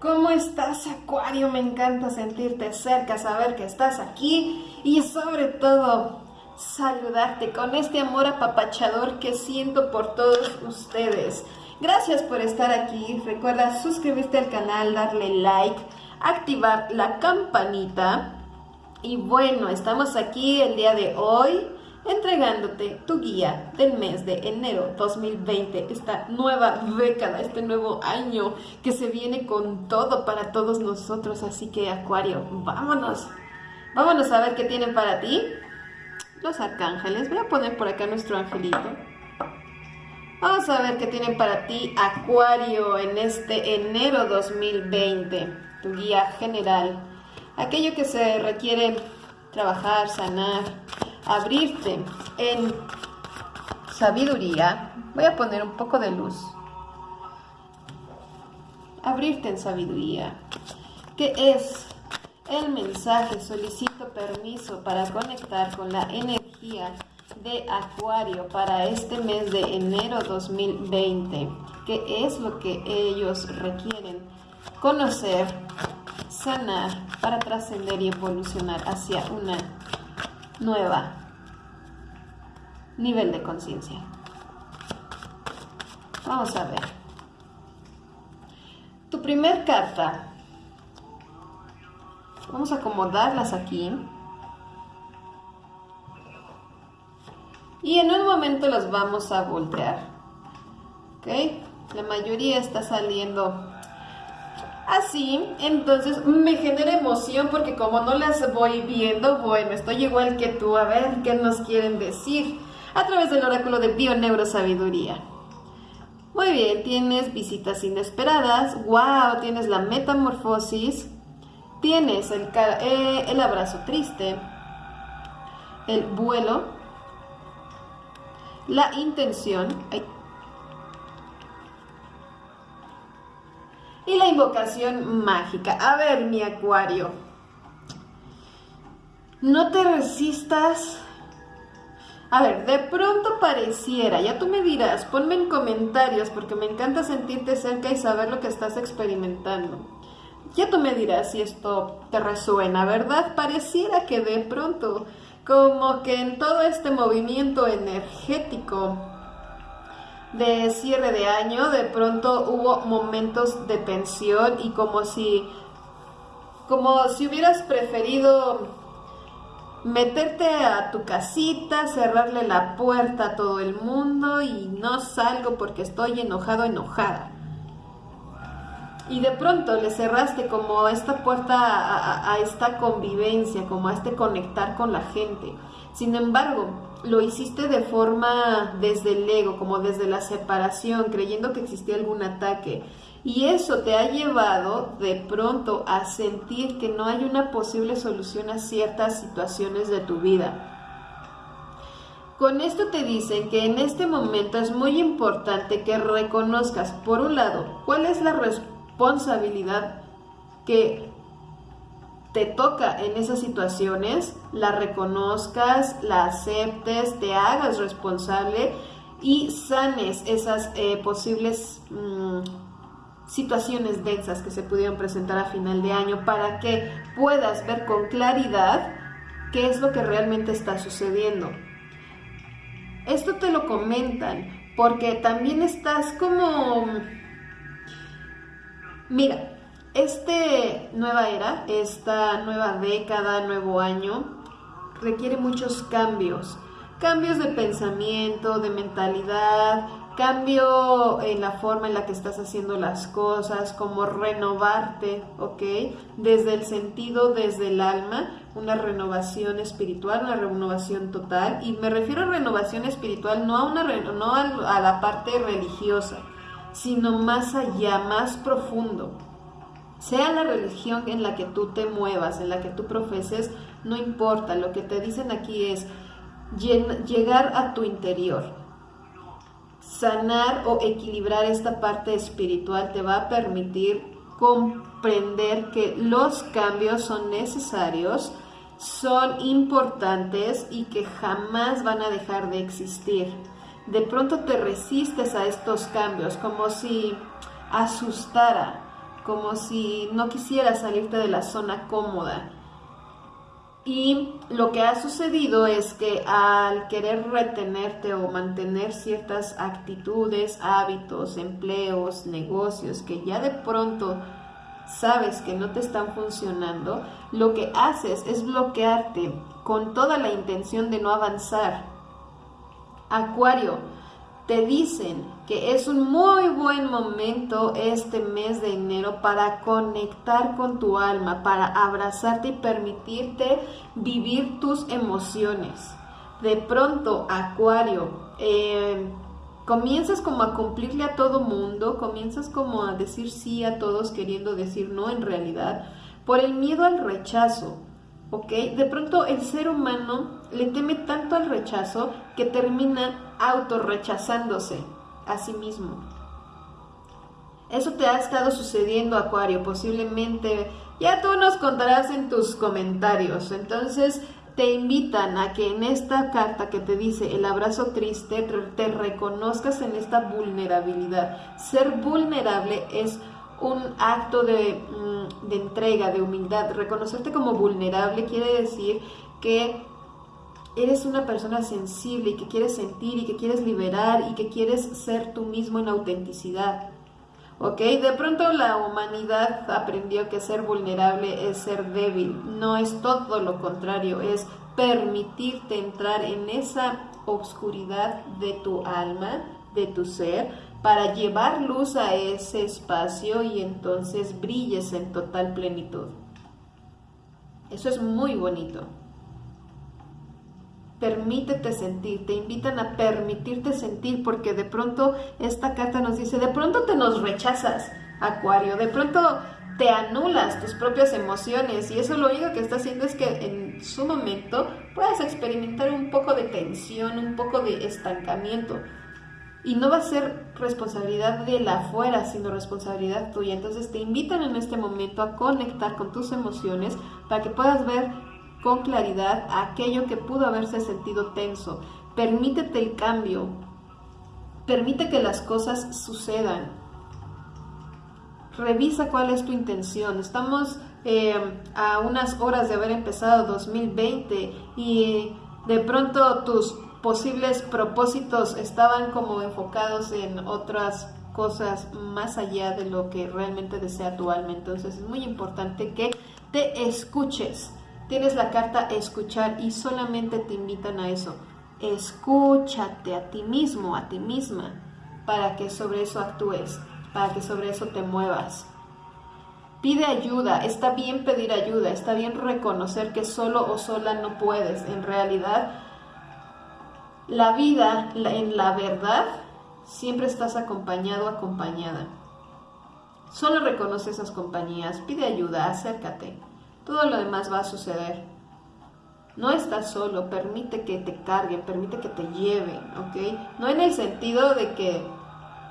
¿Cómo estás, Acuario? Me encanta sentirte cerca, saber que estás aquí y sobre todo saludarte con este amor apapachador que siento por todos ustedes. Gracias por estar aquí. Recuerda suscribirte al canal, darle like, activar la campanita. Y bueno, estamos aquí el día de hoy entregándote tu guía del mes de enero 2020, esta nueva década, este nuevo año que se viene con todo para todos nosotros. Así que Acuario, vámonos. Vámonos a ver qué tienen para ti los arcángeles. Voy a poner por acá nuestro angelito. Vamos a ver qué tienen para ti Acuario en este enero 2020. Tu guía general. Aquello que se requiere trabajar, sanar, abrirte en sabiduría, voy a poner un poco de luz. Abrirte en sabiduría. ¿Qué es el mensaje? Solicito permiso para conectar con la energía de Acuario para este mes de enero 2020. ¿Qué es lo que ellos requieren? Conocer, sanar para trascender y evolucionar hacia una nueva nivel de conciencia. Vamos a ver. Tu primer carta. Vamos a acomodarlas aquí. Y en un momento las vamos a voltear. ¿Ok? La mayoría está saliendo así, entonces me genera emoción porque como no las voy viendo, bueno, estoy igual que tú, a ver qué nos quieren decir a través del oráculo de Bioneurosabiduría. Muy bien, tienes visitas inesperadas, wow, tienes la metamorfosis, tienes el, eh, el abrazo triste, el vuelo, la intención, y la invocación mágica. A ver, mi acuario, no te resistas. A ver, de pronto pareciera, ya tú me dirás, ponme en comentarios porque me encanta sentirte cerca y saber lo que estás experimentando. Ya tú me dirás si esto te resuena, ¿verdad? Pareciera que de pronto, como que en todo este movimiento energético, de cierre de año, de pronto hubo momentos de tensión y como si, como si hubieras preferido meterte a tu casita, cerrarle la puerta a todo el mundo y no salgo porque estoy enojado, enojada. Y de pronto le cerraste como esta puerta a, a esta convivencia, como a este conectar con la gente. Sin embargo, lo hiciste de forma desde el ego, como desde la separación, creyendo que existía algún ataque. Y eso te ha llevado de pronto a sentir que no hay una posible solución a ciertas situaciones de tu vida. Con esto te dicen que en este momento es muy importante que reconozcas, por un lado, cuál es la responsabilidad que te toca en esas situaciones, la reconozcas, la aceptes, te hagas responsable y sanes esas eh, posibles mm, situaciones densas que se pudieron presentar a final de año para que puedas ver con claridad qué es lo que realmente está sucediendo. Esto te lo comentan porque también estás como... Mira, este nueva era, esta nueva década, nuevo año, requiere muchos cambios. Cambios de pensamiento, de mentalidad, cambio en la forma en la que estás haciendo las cosas, como renovarte, ¿ok? Desde el sentido, desde el alma, una renovación espiritual, una renovación total. Y me refiero a renovación espiritual no a, una, no a la parte religiosa, sino más allá, más profundo sea la religión en la que tú te muevas, en la que tú profeses, no importa, lo que te dicen aquí es llegar a tu interior. Sanar o equilibrar esta parte espiritual te va a permitir comprender que los cambios son necesarios, son importantes y que jamás van a dejar de existir. De pronto te resistes a estos cambios como si asustara, como si no quisieras salirte de la zona cómoda. Y lo que ha sucedido es que al querer retenerte o mantener ciertas actitudes, hábitos, empleos, negocios que ya de pronto sabes que no te están funcionando, lo que haces es bloquearte con toda la intención de no avanzar. Acuario, te dicen que es un muy buen momento este mes de enero para conectar con tu alma, para abrazarte y permitirte vivir tus emociones. De pronto, Acuario, eh, comienzas como a cumplirle a todo mundo, comienzas como a decir sí a todos queriendo decir no en realidad, por el miedo al rechazo. ¿ok? De pronto el ser humano le teme tanto al rechazo que termina autorrechazándose a sí mismo. Eso te ha estado sucediendo, Acuario, posiblemente ya tú nos contarás en tus comentarios. Entonces te invitan a que en esta carta que te dice el abrazo triste te reconozcas en esta vulnerabilidad. Ser vulnerable es un acto de, mm, de entrega, de humildad. Reconocerte como vulnerable quiere decir que eres una persona sensible y que quieres sentir y que quieres liberar y que quieres ser tú mismo en autenticidad. ¿Ok? De pronto la humanidad aprendió que ser vulnerable es ser débil. No es todo lo contrario, es permitirte entrar en esa oscuridad de tu alma, de tu ser, para llevar luz a ese espacio y entonces brilles en total plenitud. Eso es muy bonito permítete sentir, te invitan a permitirte sentir, porque de pronto esta carta nos dice, de pronto te nos rechazas, Acuario, de pronto te anulas tus propias emociones y eso lo único que está haciendo es que en su momento puedas experimentar un poco de tensión, un poco de estancamiento. Y no va a ser responsabilidad de la afuera, sino responsabilidad tuya. Entonces te invitan en este momento a conectar con tus emociones para que puedas ver con claridad aquello que pudo haberse sentido tenso. Permítete el cambio. Permite que las cosas sucedan. Revisa cuál es tu intención. Estamos eh, a unas horas de haber empezado 2020 y de pronto tus posibles propósitos estaban como enfocados en otras cosas más allá de lo que realmente desea tu alma. Entonces es muy importante que te escuches Tienes la carta escuchar y solamente te invitan a eso. Escúchate a ti mismo, a ti misma, para que sobre eso actúes, para que sobre eso te muevas. Pide ayuda, está bien pedir ayuda, está bien reconocer que solo o sola no puedes. En realidad, la vida, en la verdad, siempre estás acompañado, acompañada. Solo reconoce esas compañías, pide ayuda, acércate todo lo demás va a suceder. No estás solo, permite que te carguen, permite que te lleven, ¿ok? No en el sentido de que,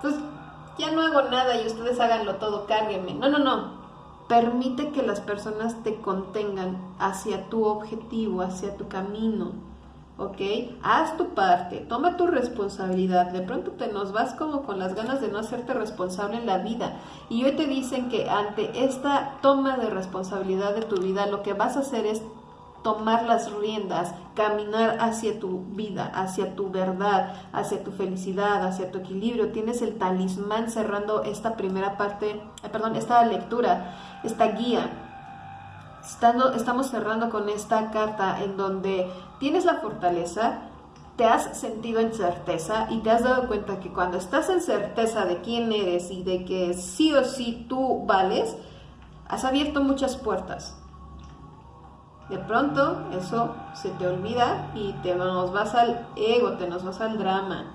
pues, ya no hago nada y ustedes háganlo todo, cárguenme. No, no, no. Permite que las personas te contengan hacia tu objetivo, hacia tu camino. ¿Ok? Haz tu parte, toma tu responsabilidad. De pronto te nos vas como con las ganas de no hacerte responsable en la vida. Y hoy te dicen que ante esta toma de responsabilidad de tu vida, lo que vas a hacer es tomar las riendas, caminar hacia tu vida, hacia tu verdad, hacia tu felicidad, hacia tu equilibrio. Tienes el talismán cerrando esta primera parte, eh, perdón, esta lectura, esta guía estamos cerrando con esta carta en donde tienes la fortaleza, te has sentido en certeza y te has dado cuenta que cuando estás en certeza de quién eres y de que sí o sí tú vales, has abierto muchas puertas. De pronto eso se te olvida y te nos vas al ego, te nos vas al drama,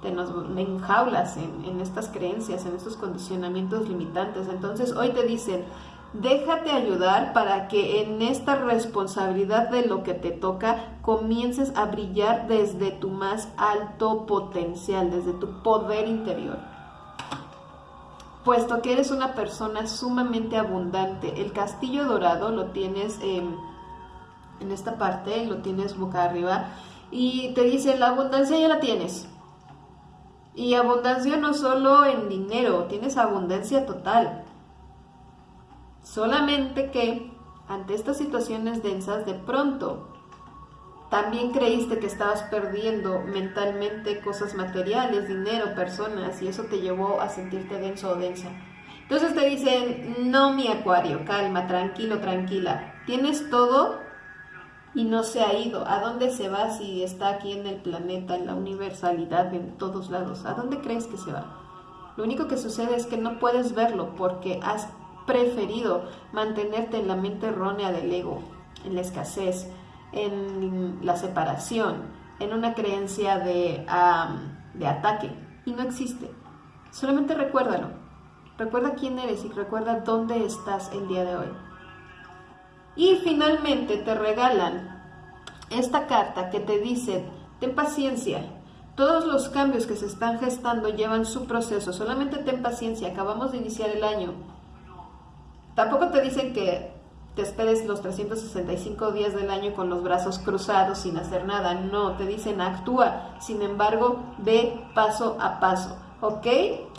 te nos enjaulas en, en estas creencias, en estos condicionamientos limitantes. Entonces hoy te dicen, Déjate ayudar para que en esta responsabilidad de lo que te toca comiences a brillar desde tu más alto potencial, desde tu poder interior. Puesto que eres una persona sumamente abundante, el castillo dorado lo tienes en, en esta parte, lo tienes boca arriba y te dice la abundancia ya la tienes. Y abundancia no solo en dinero, tienes abundancia total Solamente que ante estas situaciones densas, de pronto también creíste que estabas perdiendo mentalmente cosas materiales, dinero, personas, y eso te llevó a sentirte denso o densa. Entonces te dicen, no mi acuario, calma, tranquilo, tranquila. Tienes todo y no se ha ido. ¿A dónde se va si está aquí en el planeta, en la universalidad, en todos lados? ¿A dónde crees que se va? Lo único que sucede es que no puedes verlo porque has preferido mantenerte en la mente errónea del ego, en la escasez, en la separación, en una creencia de, de ataque. Y no existe. Solamente recuérdalo. Recuerda quién eres y recuerda dónde estás el día de hoy. Y finalmente te regalan esta carta que te dice, ten paciencia, todos los cambios que se están gestando llevan su proceso, solamente ten paciencia, acabamos de iniciar el año. Tampoco te dicen que te esperes los 365 días del año con los brazos cruzados sin hacer nada, no, te dicen actúa, sin embargo, ve paso a paso, ¿ok?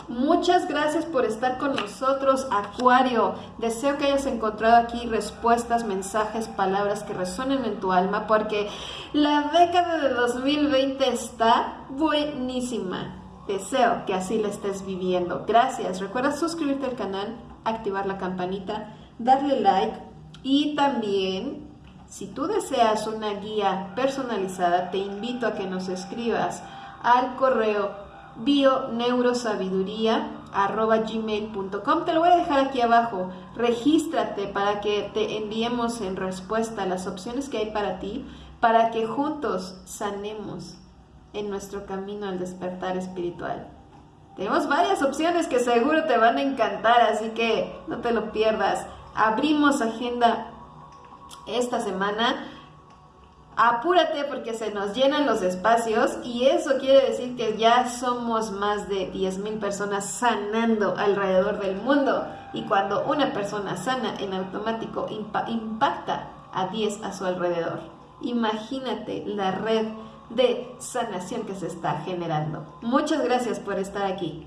Muchas gracias por estar con nosotros, Acuario. Deseo que hayas encontrado aquí respuestas, mensajes, palabras que resuenen en tu alma, porque la década de 2020 está buenísima. Deseo que así la estés viviendo. Gracias. Recuerda suscribirte al canal, activar la campanita, darle like y también, si tú deseas una guía personalizada, te invito a que nos escribas al correo bioneurosabiduría.gmail.com Te lo voy a dejar aquí abajo. Regístrate para que te enviemos en respuesta las opciones que hay para ti, para que juntos sanemos en nuestro camino al despertar espiritual. Tenemos varias opciones que seguro te van a encantar, así que no te lo pierdas. Abrimos agenda esta semana apúrate porque se nos llenan los espacios y eso quiere decir que ya somos más de 10.000 personas sanando alrededor del mundo y cuando una persona sana en automático impacta a 10 a su alrededor. Imagínate la red de sanación que se está generando. Muchas gracias por estar aquí.